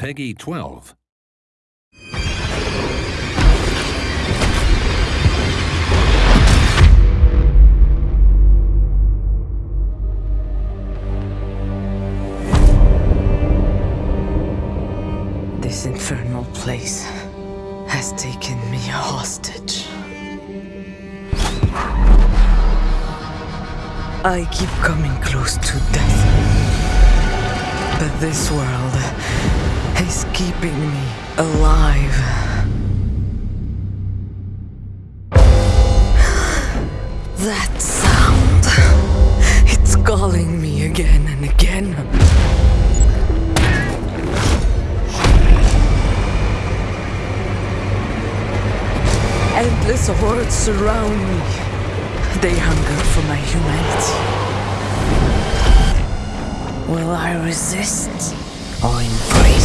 Peggy 12. This infernal place has taken me hostage. I keep coming close to death. But this world is keeping me alive. That sound. It's calling me again and again. Endless hordes surround me. They hunger for my humanity. Will I resist or embrace